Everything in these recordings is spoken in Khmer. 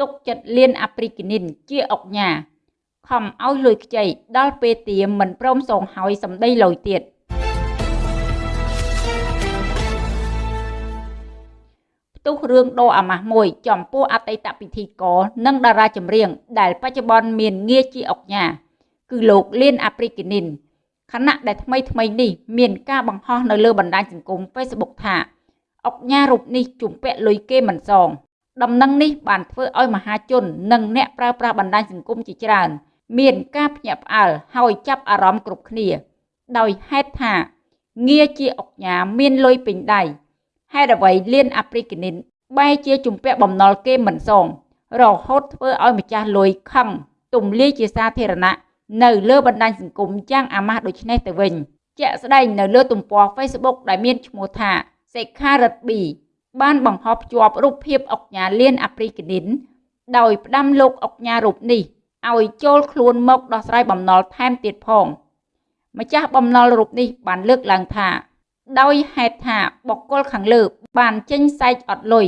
ទុកចិត្តលៀនអាព្រីគនីនជាអុកញ៉ាខំឲ្យលុយខ្ចីដល់ពេលទៀមមិនព្រមសងហើយសម្ដីលុយទៀតផ្ទុះរឿងដោអាម៉ាស់មួយ ចំពោះអតីតពិធីករនិងតារាចម្រៀងដែលបច្ចុប្បន្នមានងារជាអុកញ៉ាគឺលោកលៀនអាព្រីគនីនខណៈដែលថ្មីថ្មីនេះមានការបង្ហោះនៅលើបណ្ដាញសង្គម Facebook ថាអុកញ៉ារូបនេះជំពាក់លុយគេមិនសង ដំណឹងនេះបានធ្វើឲ្យមហាជន និងអ្នកប្រើប្រាស់បណ្ដាញសង្គមជាច្រើន មានការភ្ញាក់ផ្អើលហើយចាប់អារម្មណ៍គ្រប់គ្នា ដោយហេតុថាងារជាអុកញ៉ាមានលុយពេញដៃហេតុអ្វីលៀនអាព្រីកនិនបែរជាជំពាក់បំណុលគេមិនសងរហូតធ្វើឲ្យម្ចាស់លុយខឹងទំលាយជាសាធារណៈនៅលើបណ្ដាញសង្គមយ៉ាងអាម៉ាស់ដូចនេះទៅវិញជាក់ស្ដែងនៅលើទំព័រ Facebook ដែលមានឈ្មោះថាសេខារិតប៊ី បានបង្ហោះភ្ជាប់រូបភាពអុកញ៉ាលៀនអាព្រីកនីនដោយផ្ដាំលោកអុកញ៉ារូបនេះឲ្យចូលខ្លួនមកដោះស្រាយបំណុលថែមទៀតផងម្ចាស់បំណុលរូបនេះបានលើកឡើងថា ដោយហេតុថាបុគ្គលខាងលើបានចេញសែកអត់លុយ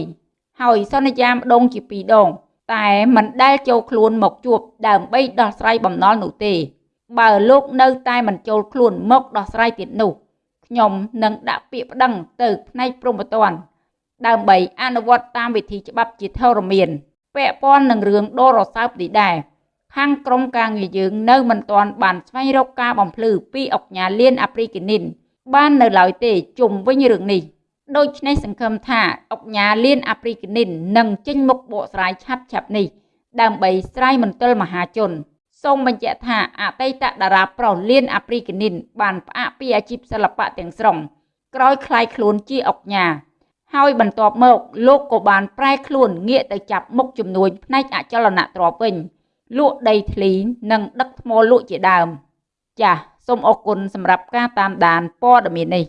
ហើយសន្យាម្ដងជាពីរដង តែមិនដែលចូលខ្លួនមកជួបដើម្បីដោះស្រាយបំណុលនោះទេ បើលោកនៅតែមិនចូលខ្លួនមកដោះស្រាយទៀតនោះខ្ញុំនឹងដាក់ពាក្យប្តឹងទៅផ្នែកព្រំប្រទាន ដើម្បីអនុវត្តតាមវិធីច្បាប់ជាធរមានពាក់ព័ន្ធនឹងរឿងដូររសើបនេះដែរខាងក្រមការងារយើងនៅមិនទាន់បានស្វែងរកការបំភ្លឺពីអុកញ៉ាលៀនអាព្រីគនីនបាននៅឡើយទេជុំវិញរឿងនេះដូច្នេះសង្ឃឹមថាអុកញ៉ាលៀនអាព្រីគនីននឹងចេញមុខបកស្រាយឆាប់ឆាប់នេះដើម្បីស្រាយមន្ទិលមហាជនសូមបញ្ជាក់ថាអតីតតារាប្រុសលៀនអាព្រីគនីនបានផ្អាកពីអាជីពសិល្បៈទាំងស្រុងក្រោយคลายខ្លួនជាអុកញ៉ា ហើយបន្ទាប់មកលោកក៏បានប្រែខ្លួនងាកទៅចាប់មុខជំនួញផ្នែកអចលនទ្រព្យវិញលក់ដីធ្លីនិងដឹកថ្មលក់ជាដើម ចាសសូមអរគុណសម្រាប់ការតាមដានព័ត៌មាននេះ